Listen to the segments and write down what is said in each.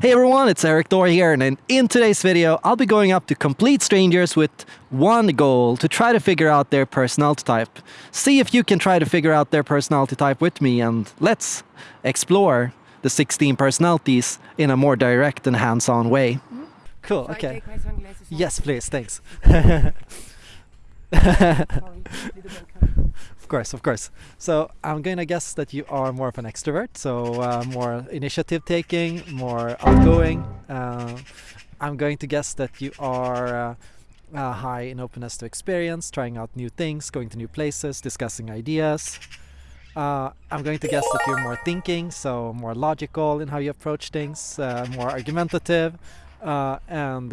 Hey everyone, it's Erik Thor here, and in, today's video, I'll be going up to complete strangers with one goal to try to figure out their personality type. See if you can try to figure out their personality type with me, and let's explore the 16 personalities in a more direct and hands-on way. Hmm? Cool, Shall okay. take my sunglasses off? Yes, please, thanks. Of course, of course. So I'm going to guess that you are more of an extrovert, so uh, more initiative taking, more outgoing. Uh, I'm going to guess that you are uh, uh, high in openness to experience, trying out new things, going to new places, discussing ideas. Uh, I'm going to guess that you're more thinking, so more logical in how you approach things, uh, more argumentative, and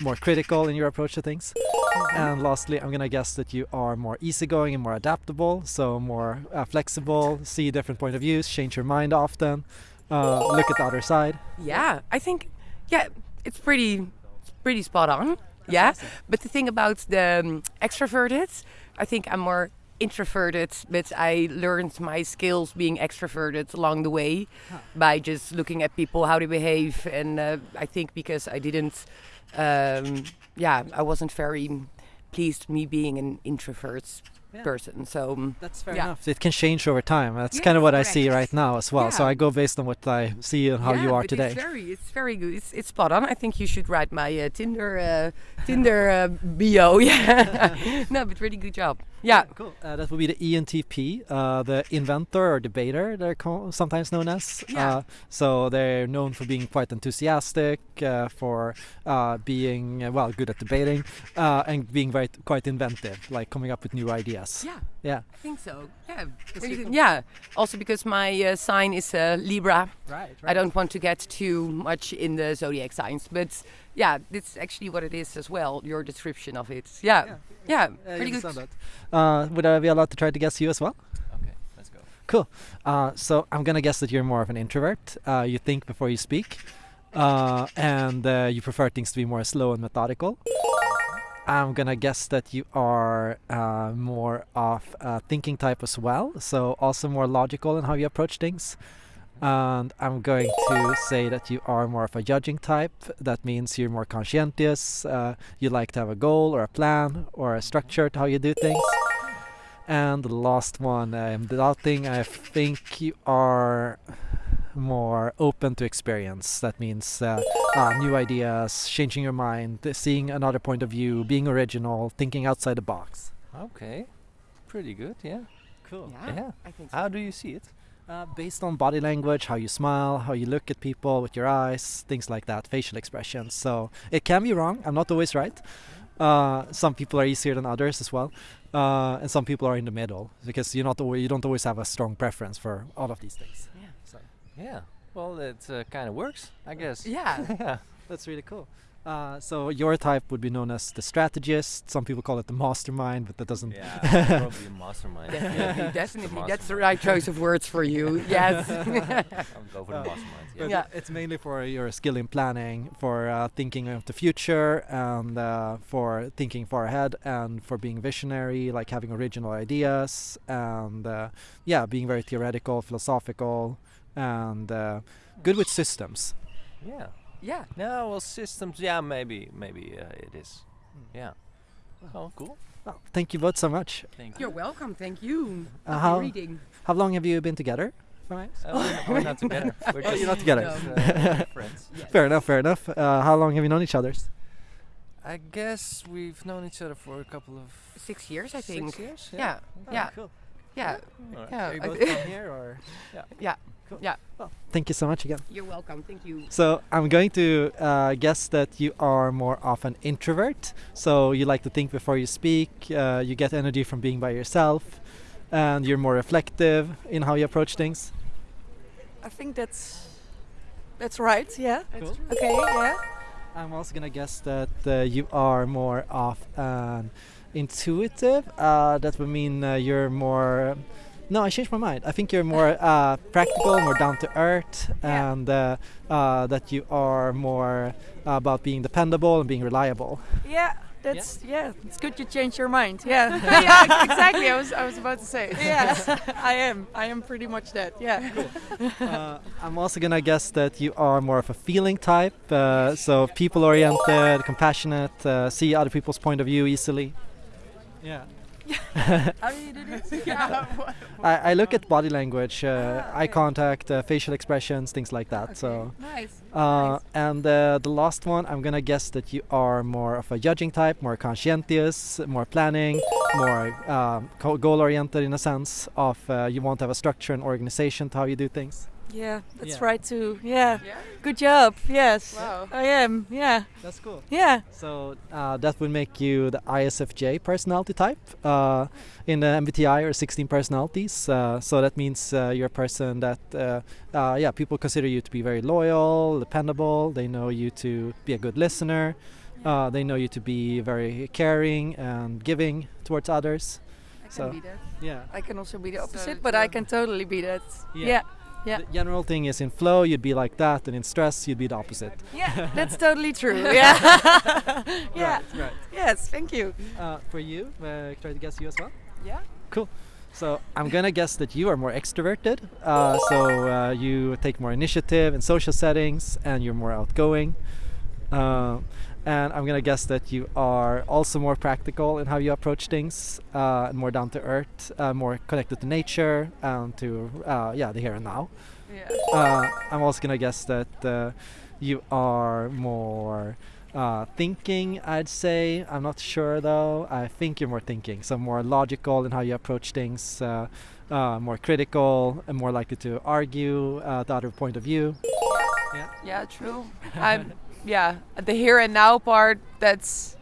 more critical in your approach to things. And lastly, I'm gonna guess that you are more easygoing and more adaptable, so more uh, flexible, see different point of views, change your mind often, uh, look at the other side. Yeah, I think yeah, it's pretty pretty spot on. yeah, but the thing about the um, extroverted, I think I'm more introverted, but I learned my skills being extroverted along the way by just looking at people how they behave, and uh, I think because I didn't, um, yeah, I wasn't very pleased me being an introvert Yeah. person. So um, That's fair Yeah. enough. It can change over time. That's Yes, kind of what I see right now as well. So I go based on what I see and how you are today. It's very, it's very good. It's, it's spot on. I think you should write my uh, Tinder, uh, Tinder uh, bio. Yeah, no, but really good job. Yeah, Cool. Uh, that would be the ENTP, uh, the inventor or debater, they're co- sometimes known as. Yeah. Uh, so they're known for being quite enthusiastic, uh, for uh, being, uh, well, good at debating, uh, and being very quite inventive, like coming up with new ideas. yeah, Yeah. I think so. Yeah, That's really really good. yeah. Also because my uh, sign is uh, Libra. Right, I don't want to get too much in the zodiac signs, but yeah, that's actually what it is as well. Your description of it. Yeah, Yeah, yeah, Uh, pretty good. Uh, would I be allowed to try to guess you as well? Okay, let's go. Cool. Uh, so I'm gonna guess that you're more of an introvert. Uh, you think before you speak, uh, and uh, you prefer things to be more slow and methodical. I'm gonna guess that you are uh, more of a thinking type as well, so also more logical in how you approach things. And I'm going to say that you are more of a judging type. That means you're more conscientious. Uh, you like to have a goal or a plan or a structure to how you do things. And the last one, I'm doubting. I think you are more open to experience. That means uh, uh, new ideas, changing your mind, seeing another point of view, being original, thinking outside the box. Okay, pretty good. Yeah. Cool. Yeah, Yeah. I think so. How do you see it? Uh, based on body language, how you smile, how you look at people with your eyes, things like that, facial expressions. So it can be wrong. I'm not always right. Uh, some people are easier than others as well, uh, and some people are in the middle because you're not always, you don't always have a strong preference for all of these things. Yeah. So Yeah. Well, it uh, kind of works, I guess. Yeah. yeah. that's really cool. Uh, so your type would be known as the strategist. Some people call it the mastermind, but that doesn't. Yeah. probably a mastermind. Definitely, definitely. mastermind. That's the right choice of words for you. Yes. I'll go for the mastermind. Yeah. Yeah. it's mainly for your skill in planning, for uh, thinking of the future, and uh, for thinking far ahead, and for being visionary, like having original ideas, and uh, yeah, being very theoretical, philosophical, and uh, good with systems. Yeah. Yeah. No, well, systems. Yeah, maybe, maybe uh, it is. Hmm. Yeah. Oh, cool. Well, thank you both so much. Thank You're welcome. Thank you. Uh, how- reading. How long have you been together? Right. Uh, we're, we're not together. We're Oh, just, you're not together. No. uh, friends. Fair enough. Fair enough. Uh, how long have you known each other? I guess we've known each other for a couple of Six years, I think. six think. years. Yeah. Yeah. Cool. Yeah. Alright. Yeah. Are you both from here, or? Yeah. Cool. Yeah. Well, thank you so much again. You're welcome. Thank you. So I'm going to uh, guess that you are more of an introvert. So you like to think before you speak. Uh, you get energy from being by yourself, and you're more reflective in how you approach things. I think that's that's right. Yeah. Cool. Okay. Yeah. I'm also gonna guess that uh, you are more of an intuitive. Uh, that would mean uh, you're more. No, I changed my mind. I think you're more uh, practical, more down to earth, Yeah. and uh, uh, that you are more about being dependable and being reliable. Yeah. that's yeah. It's good you change your mind. Yeah. yeah, exactly. I was I was about to say. Yes. I am. I am pretty much that. Yeah. uh, I'm also gonna guess that you are more of a feeling type, uh, so people-oriented, compassionate, uh, see other people's point of view easily. Yeah. How do you do this? I, I look at body language, uh, eye contact, uh, facial expressions, things like that. So, Nice. uh, and uh, the last one, I'm gonna guess that you are more of a judging type, more conscientious, more planning, more um, goal-oriented in a sense of uh, you want to have a structure and organization to how you do things. Yeah, that's Yeah. right too. Yeah. Yeah. Good job. Yes. Wow. I am. Yeah. That's cool. Yeah. So uh, that would make you the ISFJ personality type uh, in the MBTI or 16 personalities. Uh, so that means uh, you're a person that, uh, uh, yeah, people consider you to be very loyal, dependable. They know you to be a good listener. Uh, they know you to be very caring and giving towards others. I So- can be that. Yeah. I can also be the opposite, it's, but I um, can totally be that. Yeah. Yeah. Yeah. The general thing is in flow, you'd be like that, and in stress, you'd be the opposite. Yeah. That's totally true. Yeah. yeah. Right. right. Yes. Thank you. Uh, for you, uh, try to guess you as well. Yeah. Cool. So I'm gonna guess that you are more extroverted. Uh, so uh, you take more initiative in social settings, and you're more outgoing. Uh, and I'm gonna guess that you are also more practical in how you approach things, uh, and more down to earth, uh, more connected to nature and to uh, yeah the here and now. Yeah. Uh, I'm also gonna guess that uh, you are more uh, thinking. I'd say I'm not sure though. I think you're more thinking, so more logical in how you approach things, uh, uh, more critical, and more likely to argue uh, the other point of view. Yeah, true. I'm yeah, the here and now part that's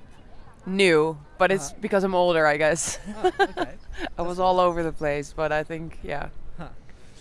new, but it's Uh-huh. because I'm older, I guess. Oh, okay, I was all over the place, but I think yeah.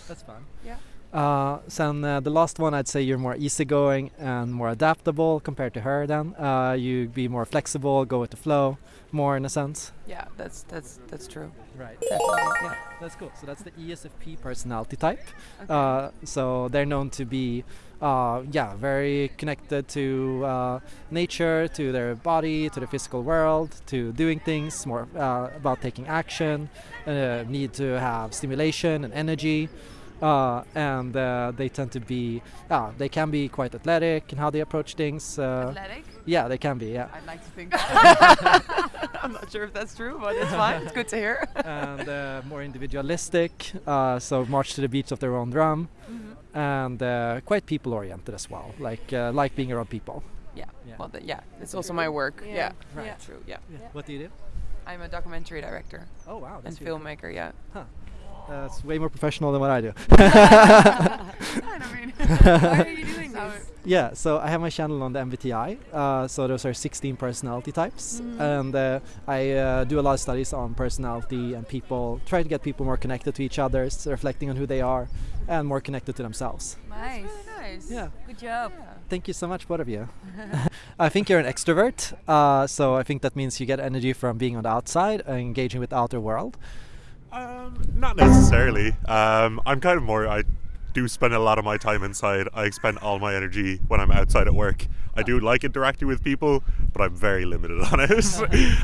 that's fun. Yeah. Uh, then uh, the last one, I'd say you're more easygoing and more adaptable compared to her. Then uh, you be more flexible, go with the flow, more in a sense. Yeah, that's that's that's true. Right. Definitely. Yeah. That's cool. So that's the ESFP personality type. Uh, so they're known to be, uh, yeah, very connected to uh, nature, to their body, to the physical world, to doing things, more uh, about taking action, uh, need to have stimulation and energy. Uh, and uh, they tend to be, uh, they can be quite athletic in how they approach things. Uh, Athletic? yeah, they can be, yeah. I'd like to think. I'm not sure if that's true, but it's fine. It's good to hear. and uh, more individualistic, uh, so march to the beats of their own drum, and uh, quite people-oriented as well, like uh, like being around people. Yeah. Yeah. Well, th- yeah, it's also my work. Yeah. Yeah. Right. Yeah. True. Yeah. What do you do? I'm a documentary director Oh wow, and filmmaker. Yeah. That's way more professional than what I do. I mean, Why are you doing this? yeah, so I have my channel on the MBTI. Uh, so those are 16 personality types, and uh, I uh, do a lot of studies on personality and people. Try to get people more connected to each other, s- reflecting on who they are, and more connected to themselves. Nice. nice. Yeah. Good job. Thank you so much, both of you. I think you're an extrovert, uh, so I think that means you get energy from being on the outside and engaging with the outer world. Um, not necessarily. Um, I'm kind of more. I do spend a lot of my time inside. I expend all my energy when I'm outside at work. I do like interacting with people, but I'm very limited on it.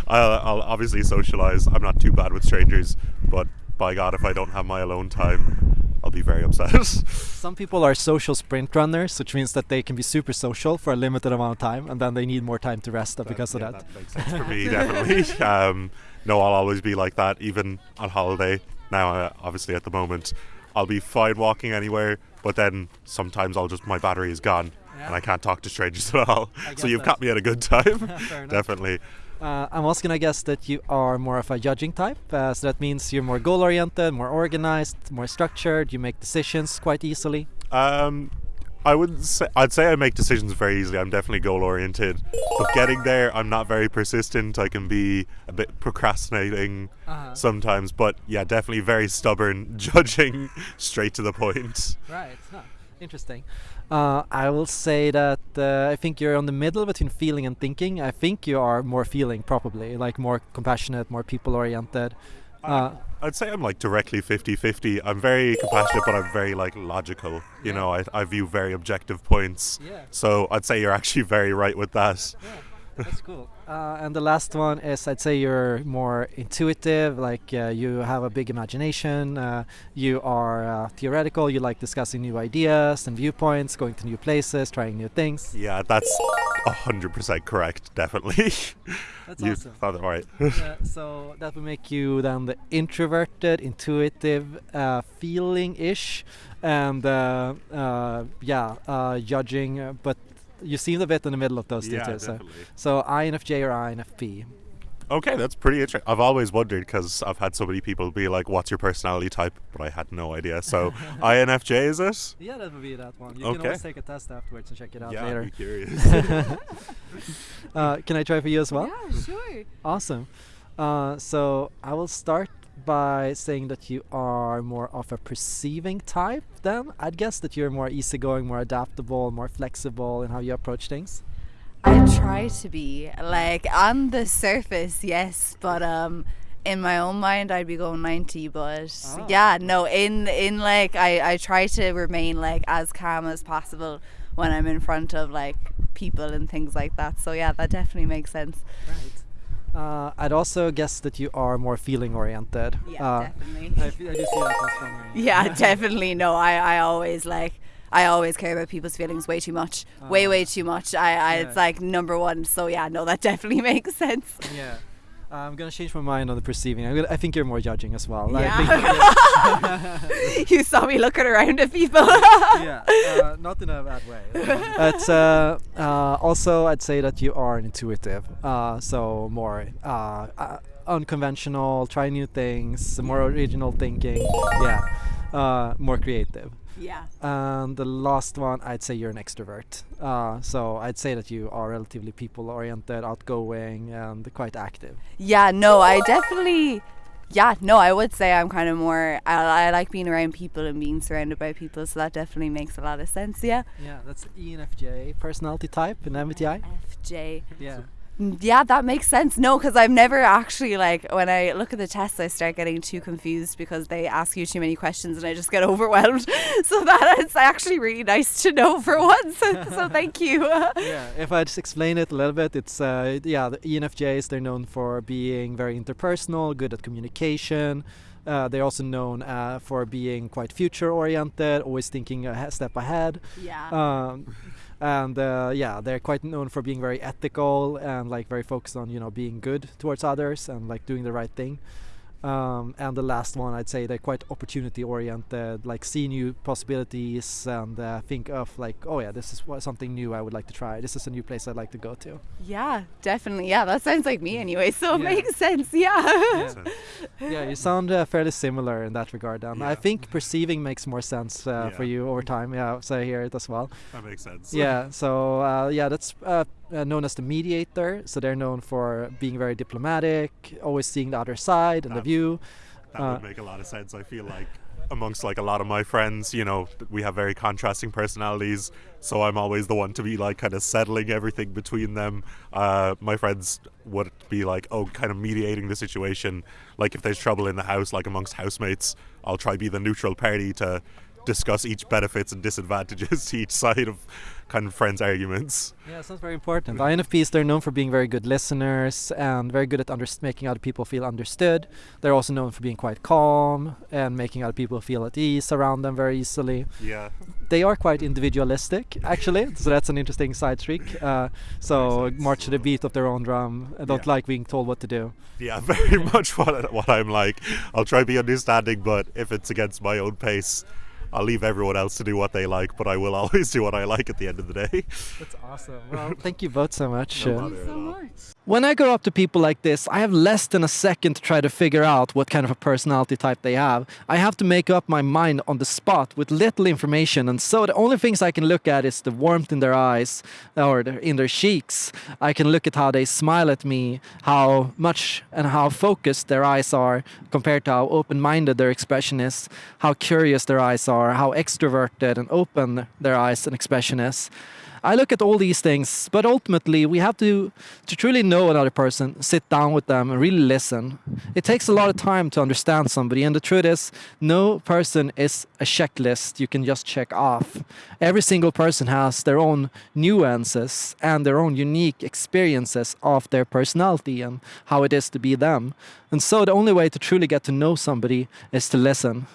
I'll, I'll obviously socialize. I'm not too bad with strangers, but by God, if I don't have my alone time, I'll be very upset. Some people are social sprint runners, which means that they can be super social for a limited amount of time, and then they need more time to rest because of yeah, that. makes sense for me, definitely. Um, no, I'll always be like that, even on holiday. Now, uh, obviously, at the moment, I'll be fine walking anywhere, but then sometimes I'll just my battery is gone and I can't talk to strangers at all. So you've that. caught me at a good time, definitely. Uh, I'm also gonna guess that you are more of a judging type, uh, so that means you're more goal-oriented, more organized, more structured. You make decisions quite easily. Um, I wouldn't say I'd say I make decisions very easily. I'm definitely goal oriented, but getting there, I'm not very persistent. I can be a bit procrastinating Uh-huh. sometimes, but yeah, definitely very stubborn, judging straight to the point. Right. Huh. Interesting. Uh, I will say that uh, I think you're on the middle between feeling and thinking. I think you are more feeling, probably, like more compassionate, more people-oriented. Uh, I'd say I'm like directly 50-50. I'm very compassionate, but I'm very like logical. You know, I, I view very objective points. yeah. So I'd say you're actually very right with that. That's cool. Uh, and the last one is I'd say you're more intuitive, like uh, you have a big imagination, uh, you are uh, theoretical, you like discussing new ideas and viewpoints, going to new places, trying new things. Yeah, that's hundred percent correct. Definitely. That's you awesome. it right. so that would make you then the introverted, intuitive, uh, feeling-ish, and uh, uh, yeah, uh, judging. But you seem a bit in the middle of those two. yeah, too, so, definitely. so INFJ or INFP. Okay, that's pretty interesting. I've always wondered because I've had so many people be like, "What's your personality type?" But I had no idea. So INFJ is it? Yeah, that would be that one. You can always take a test afterwards and check it out yeah, later. I'm curious. uh, can I try for you as well? Yeah, sure. Awesome. Uh, so I will start by saying that you are more of a perceiving type. Then I'd guess that you're more easygoing, more adaptable, more flexible in how you approach things. I try to be like on the surface, yes, but um, in my own mind, I'd be going ninety. But Ah. yeah, no, in in like I I try to remain like as calm as possible when I'm in front of like people and things like that. So yeah, that definitely makes sense. Right. Uh, I'd also guess that you are more feeling oriented. Yeah, uh, definitely. I, I do see that strongly. yeah, definitely. No, I I always like. I always care about people's feelings way too much, way way too much. I, I Yeah. it's like number one. So yeah, no, that definitely makes sense. Yeah. I'm gonna change my mind on the perceiving. I'm gonna, I think you're more judging as well. Yeah. you saw me looking around at people. yeah, uh, not in a bad way. But uh, uh, also, I'd say that you are intuitive, uh, so more uh, uh, unconventional, try new things, more original thinking. Yeah, uh, more creative. Yeah. And the last one, I'd say you're an extrovert. Uh, so I'd say that you are relatively people-oriented, outgoing, and quite active. Yeah, no, I definitely. Yeah, no, I would say I'm kind of more. I, I like being around people and being surrounded by people, so that definitely makes a lot of sense. Yeah. Yeah, that's ENFJ personality type in MBTI. FJ. Yeah. Mm, Yeah, that makes sense. No, because I've never actually like when I look at the tests, I start getting too confused because they ask you too many questions and I just get overwhelmed. so that is actually really nice to know for once. so thank you. yeah, if I just explain it a little bit, it's uh, yeah, the ENFJs they're known for being very interpersonal, good at communication. Uh, they're also known uh, for being quite future oriented, always thinking a step ahead. yeah. Um, and uh, yeah, they're quite known for being very ethical and like very focused on you know being good towards others and like doing the right thing. Um, and the last one, I'd say they're quite opportunity oriented, like see new possibilities and uh, think of like, oh yeah, this is something new I would like to try. This is a new place I'd like to go to. yeah, definitely. Yeah, that sounds like me anyway. So it Yeah. makes sense. Yeah. So, yeah, you sound uh, fairly similar in that regard. And I think perceiving makes more sense uh, for you over time. Yeah, so I hear it as well. that makes sense. yeah so uh, yeah that's uh, known as the mediator so they're known for being very diplomatic always seeing the other side and the view That Uh, would make a lot of sense. I feel like amongst like a lot of my friends, you know, we have very contrasting personalities. So I'm always the one to be like kind of settling everything between them. Uh, my friends would be like, oh, kind of mediating the situation. Like if there's trouble in the house, like amongst housemates, I'll try be the neutral party to discuss each benefits and disadvantages to each side of kind of friends' arguments. yeah sounds very important infps they're known for being very good listeners and very good at under- making other people feel understood they're also known for being quite calm and making other people feel at ease around them very easily Yeah. they are quite individualistic actually so that's an interesting side trick. uh, so march to the beat of their own drum and don't Yeah. like being told what to do Yeah, very much what what I'm like. I'll try to be understanding, but if it's against my own pace, I'll leave everyone else to do what they like. But I will always do what I like at the end of the day. That's awesome. Well, thank you both so much. No Uh, bother at all. when I go up to people like this, I have less than a second to try to figure out what kind of a personality type they have. I have to make up my mind on the spot with little information, and so the only things I can look at is the warmth in their eyes or in their cheeks. I can look at how they smile at me, how much and how focused their eyes are compared to how open-minded their expression is, how curious their eyes are are, how extroverted and open their eyes and expression is. I look at all these things, but ultimately we have to to truly know another person, sit down with them and really listen. It takes a lot of time to understand somebody, and the truth is, no person is a checklist you can just check off. Every single person has their own nuances and their own unique experiences of their personality and how it is to be them. And so the only way to truly get to know somebody is to listen.